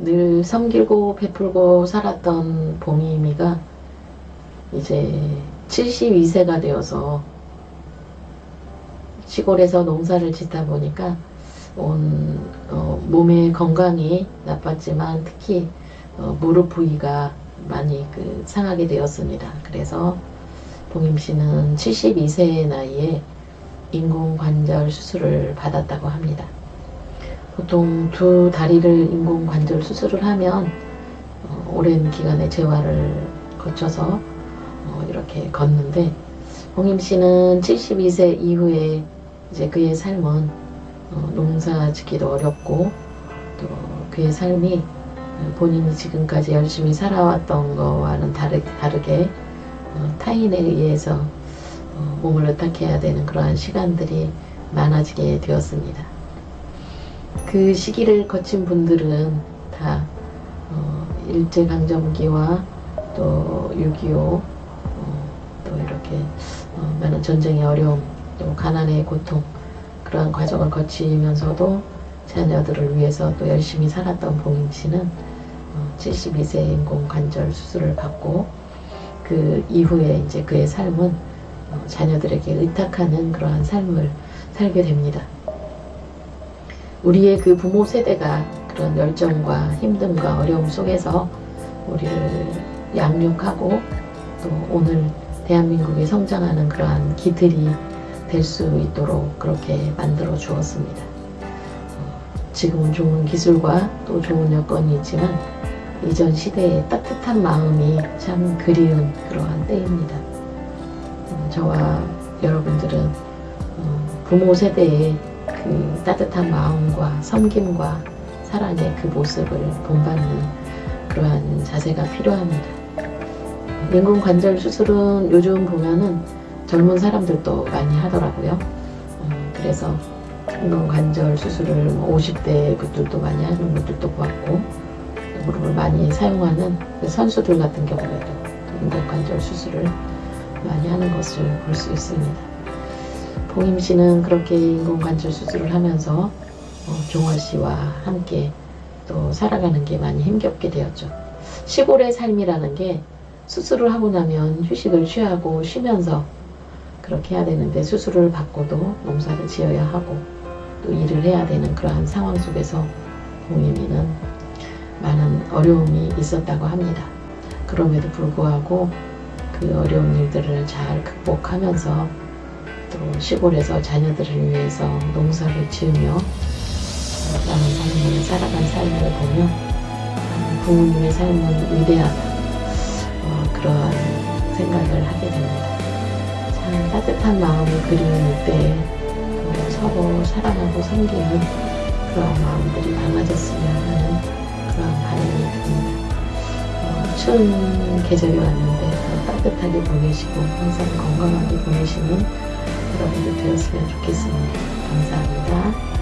늘 섬기고 베풀고 살았던 봉이미가 이제 72세가 되어서 시골에서 농사를 짓다 보니까 온 어, 몸의 건강이 나빴지만 특히 어, 무릎 부위가 많이 그 상하게 되었습니다. 그래서 봉임 씨는 72세의 나이에 인공관절 수술을 받았다고 합니다. 보통 두 다리를 인공관절 수술을 하면 어, 오랜 기간의 재활을 거쳐서 어, 이렇게 걷는데 홍임 씨는 72세 이후에 이제 그의 삶은 어, 농사 짓기도 어렵고 또 그의 삶이 본인이 지금까지 열심히 살아왔던 거와는 다르, 다르게 어, 타인에 의해서 어, 몸을 의탁해야 되는 그러한 시간들이 많아지게 되었습니다. 그 시기를 거친 분들은 다 어, 일제강점기와 또 6.25, 어, 또 이렇게 어, 많은 전쟁의 어려움, 또 가난의 고통 그러한 과정을 거치면서도 자녀들을 위해서 또 열심히 살았던 봉임 씨는 어, 72세 인공관절 수술을 받고 그 이후에 이제 그의 삶은 어, 자녀들에게 의탁하는 그러한 삶을 살게 됩니다. 우리의 그 부모 세대가 그런 열정과 힘듦과 어려움 속에서 우리를 양육하고 또 오늘 대한민국이 성장하는 그러한 기들이 될 수 있도록 그렇게 만들어 주었습니다. 어, 지금은 좋은 기술과 또 좋은 여건이 있지만 이전 시대의 따뜻한 마음이 참 그리운 그러한 때입니다. 음, 저와 여러분들은 어, 부모 세대의 그 따뜻한 마음과 섬김과 사랑의 그 모습을 본받는 그러한 자세가 필요합니다. 인공관절 수술은 요즘 보면은 젊은 사람들도 많이 하더라고요. 음, 그래서 인공관절 수술을 50대 뭐 분들도 많이 하는 분들도 봤고 무릎을 많이 사용하는 그 선수들 같은 경우에도 인공관절 수술을 많이 하는 것을 볼 수 있습니다. 봉임 씨는 그렇게 인공관절 수술을 하면서 어, 종월 씨와 함께 또 살아가는 게 많이 힘겹게 되었죠. 시골의 삶이라는 게 수술을 하고 나면 휴식을 취하고 쉬면서 그렇게 해야 되는데 수술을 받고도 농사를 지어야 하고 또 일을 해야 되는 그러한 상황 속에서 봉임이는 많은 어려움이 있었다고 합니다. 그럼에도 불구하고 그 어려운 일들을 잘 극복하면서 또 시골에서 자녀들을 위해서 농사를 지으며 나는 삶을 살아간 삶을 보며 부모님의 삶은 위대하다 어, 그러한 생각을 하게 됩니다. 참 따뜻한 마음이 그리운 이때에 어, 서로 사랑하고 섬기는 그런 마음들이 많아졌으면 하는 그런 바람이 듭니다. 어, 추운 계절이 왔는데 더 따뜻하게 보내시고 항상 건강하게 보내시는 여러분들 되었으면 좋겠습니다. 감사합니다.